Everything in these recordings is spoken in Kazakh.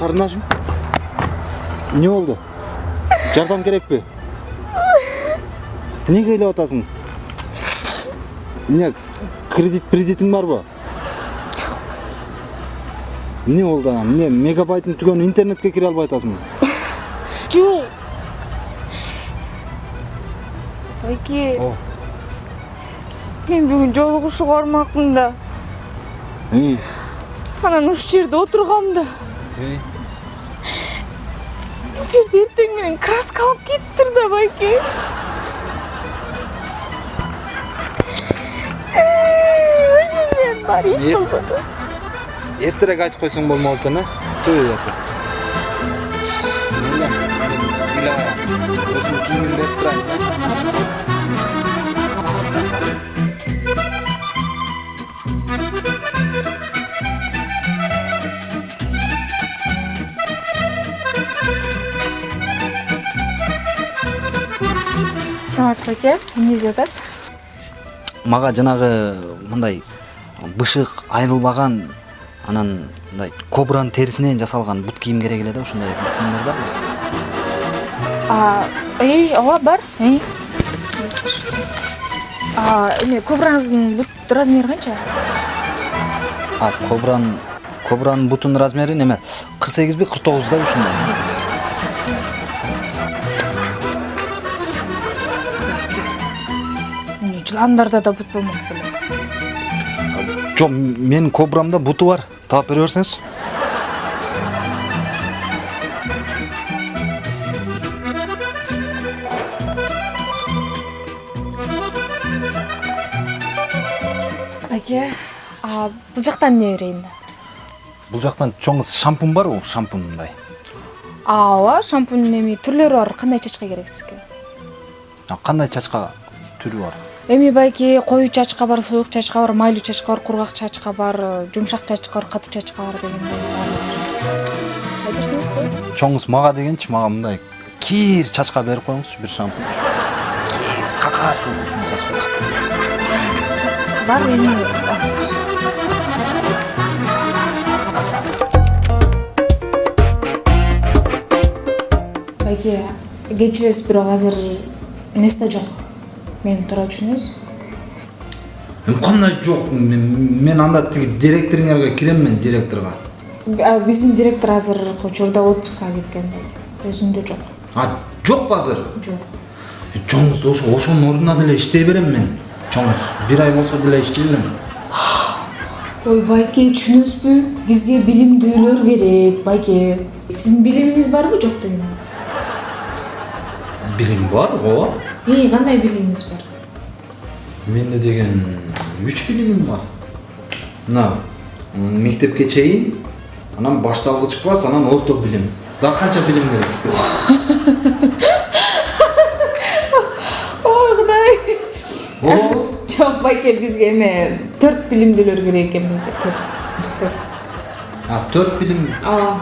карындашым эмне болду жардам керекпи эмнеге ыйлап атасың эмне кредит кредитиң барбы эмне болду анан эмне мегабайтың түгөнү интернетке кире албай атасыңбы жок байке мен бүгүн жолугушууга бармакмын да анан ушул жерде отургам да жерде эртең менен краска алып кетиптир да байке мен ит эртерээк айтып койсоң болмок экен э түбү ятып өзүм кийимимди берип саламатсыз байке эмне издеп атасыз мага жанагы мындай бышык айрылбаган анан мындай кобранын терисинен жасалган бут кийим керек эле да ушундай барбы А, эй, ооба бар. Эме кобраңыздын бут размери канча? а кобранын кобранын бутунун размери неме? кырк сегизби кырк тогуздай ушундай. Жыландарда да бут болмок беле. жок менин кобрамда буту бар таап бере берсеңиз Байке, а бул жактан эмне берейин да? бул жактан чоң шампунь барбы шампунь мындай ооба, шампунь эми түрлөрү бар. Кандай чачка керек сизге? А, кандай чачка түрү бар Эми байке коюу чачка бар, суюк чачка бар, майлуу чачка бар, кургак чачка бар, жумшак чачка бар, катуу чачка бар дегендей. Айдырсыңызбы? чоңуз мага дегенчи мага мындай кир чачка берип коюңузчу бир шампунь кир какаш чачка Бар эми аз. Байке, кечиресиз, бирок азыр место жок. Тура түшүнөсүз? эми кандай жок мен мен анда тиги директоруңарга кирем мен директорго Биздин директор азыр учурда отпускка кеткен. Өзүндө жок. а жокпу азыр Жок. чоңуз ошо ошонун ордуна деле иштей берем мен чоңуз бир ай болсо деле иштей берем Ой, байке, түшүнөсүзбү? Бизге билимдүүлөр керек, байке. Сиздин билимиңиз барбы, жок дегенде? билим бар ооба Эй, кандай билимиңиз бар? менде деген үч билимим бар мына мектепке чейин анан башталгыч класс анан орто билим дагы канча билим керек Ой, кудай. ооба Жок, байке, бизге эме төрт билимдүүлөр керек экен. Төрт. А төрт билим А,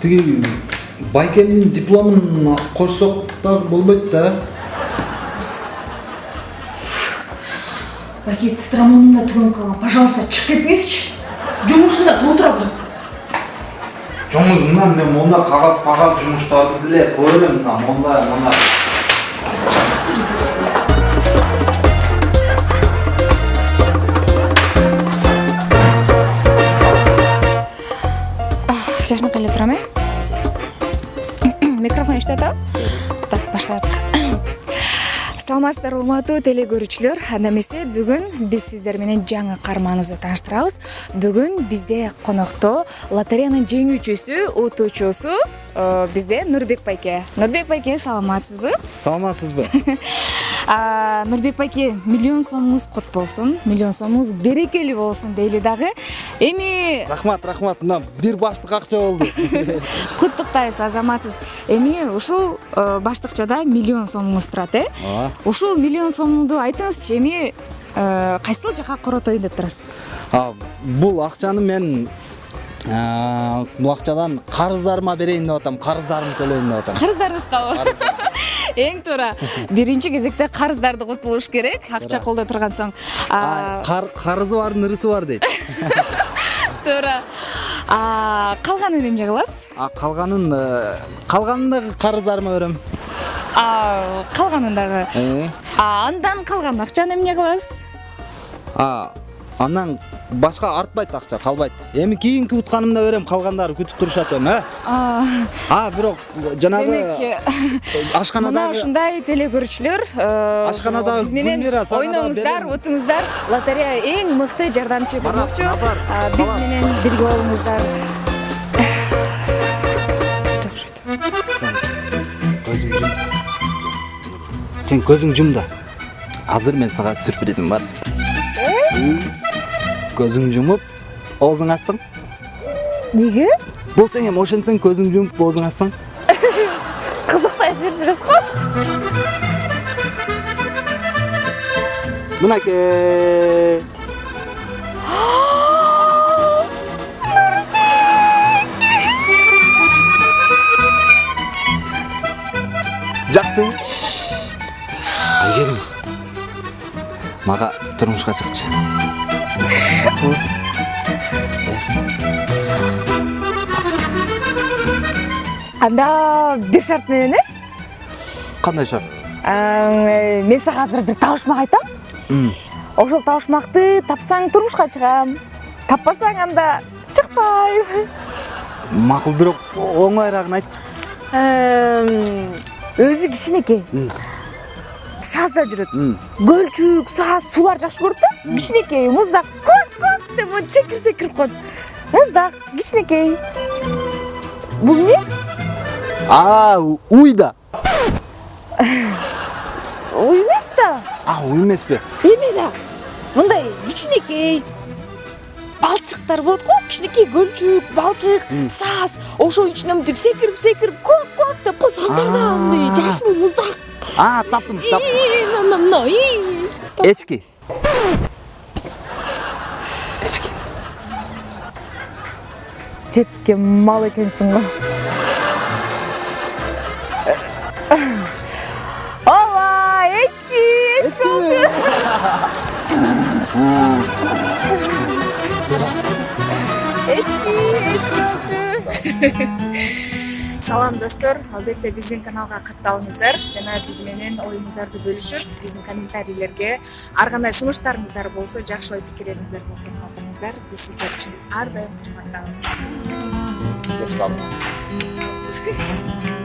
тиги байкемдин дипломун кошсок дагы болбойт да байке, стромонум да түгөнүп калган. Пожалуйста, чыгып кетиңизчи. Жумушунда отурам. чоңуз мына мен монда кагаз кагаз жумуштарды деле кыла берем мына монда мына саламатсыздарбы урматтуу теле көрүүчүлөр анда эмесе бүгүн биз сиздер менен жаңы каарманыбызды тааныштырабыз бүгүн бизде конокто лотереянын жеңүүчүсү утуучусу бизде нурбек байке. Нурбек байке саламатсызбы? Саламатсызбы. Нурбек байке миллион сомуңуз кут болсун миллион сомуңуз берекелүү болсун дейли дагы. Эми рахмат рахмат. Мына бир баштык акча болду. Куттуктайбыз азаматсыз. Эми ушул э, баштыкчада миллион сомуңуз турат э? Ооба ушул миллион сомду айтыңызчы эми э, кайсыл жака коротоюн деп турасыз бул акчаны мен а, бул акчадан карыздарыма берейин деп атам карыздарымды төлөйүн деп атам. Карыздарыңызгабы эң туура биринчи кезекте карыздарды кутулуш керек акча колдо турган соң карызы бардын ырысы бар дейт. Туура. Калганын эмне кыласыз калганын э, калганын дагы карыздарыма берем калганын дагы? Э, андан калган акчаны эмне кыласыз андан башка артпайт акча калбайт эми кийинки утканымда берем калгандары күтүп турушат эми э? А. Бирок жанагы демек мына ашканадагы ушундай теле көрүүчүлөр э, Ашканадагы биз менен ойноңуздар утуңуздар. Лотерея эң мыкты жардамчы болмокчу. биз менен бирге болуңуздар. Сен көзүң жум да азыр мен сага сюрпризим бар. Көзүң жумуп оозуң ачсаң неге? Болсоң эми ошентсең көзүң жумуп оозуң ачсаң кызыктай сюрприз го мынакей жактыбы айгерим мага турмушка чыкчы анда бир шарт менен э кандай шарт мен сага азыр бир табышмак айтам ошол табышмакты тапсаң турмушка чыгам таппасаң анда чыкпайм макул бирок оңойраагын айтчы өзү кичинекей М. саазда жүрөт көлчүк сааз суулар жакшы көрөт да кичинекей муздак көк көк деп монтип секирип секирип коет муздак кичинекей бул эмне а уй да уй эмес да а уй эмеспи эме да мындай кичинекей балчыктар болот го кичинекей көлчүк балчык сааз ошонун ичинен мынтип секирип секирип көк көк деп го сааздарда А. мындай жашыл муздак а таптым таптым. Мына мына эчки. Жеткен мал экенсиң го ооба эчки эчки болчу. Эчки эчки болчу. салам достор. Албетте биздин каналга катталыңыздар. Жана биз менен оюңуздарды бөлүшүп биздин комментарийлерге ар кандай сунуштарыңыздар болсо жакшы ой пикирлериңиздер болсо калтырыңыздар. Биз сиздер үчүн ар дайым кызматтабыз